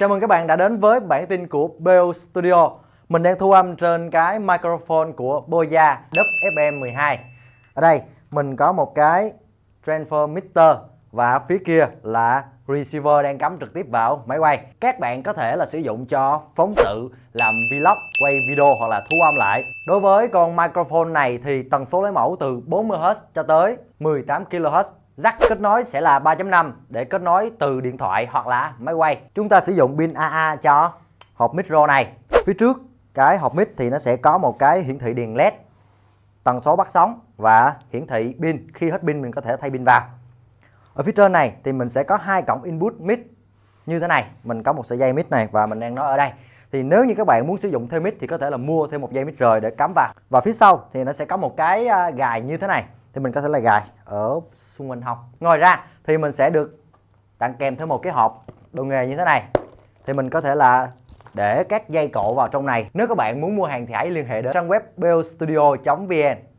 Chào mừng các bạn đã đến với bản tin của Beo Studio. Mình đang thu âm trên cái microphone của Boya WFM12. Ở đây mình có một cái transformer và phía kia là receiver đang cắm trực tiếp vào máy quay. Các bạn có thể là sử dụng cho phóng sự, làm vlog, quay video hoặc là thu âm lại. Đối với con microphone này thì tần số lấy mẫu từ 40Hz cho tới 18kHz Jack kết nối sẽ là 3.5 để kết nối từ điện thoại hoặc là máy quay. Chúng ta sử dụng pin AA cho hộp micro này. Phía trước cái hộp mic thì nó sẽ có một cái hiển thị đèn led, tần số bắt sóng và hiển thị pin. Khi hết pin mình có thể thay pin vào. Ở phía trên này thì mình sẽ có hai cổng input mic như thế này. Mình có một sợi dây mic này và mình đang nói ở đây. Thì nếu như các bạn muốn sử dụng thêm mic thì có thể là mua thêm một dây mic rời để cắm vào. Và phía sau thì nó sẽ có một cái à, gài như thế này thì mình có thể là gài ở xung quanh hông. Ngoài ra thì mình sẽ được tặng kèm thêm một cái hộp đồ nghề như thế này. Thì mình có thể là để các dây cộ vào trong này. Nếu các bạn muốn mua hàng thì hãy liên hệ đến trang web bostudio vn.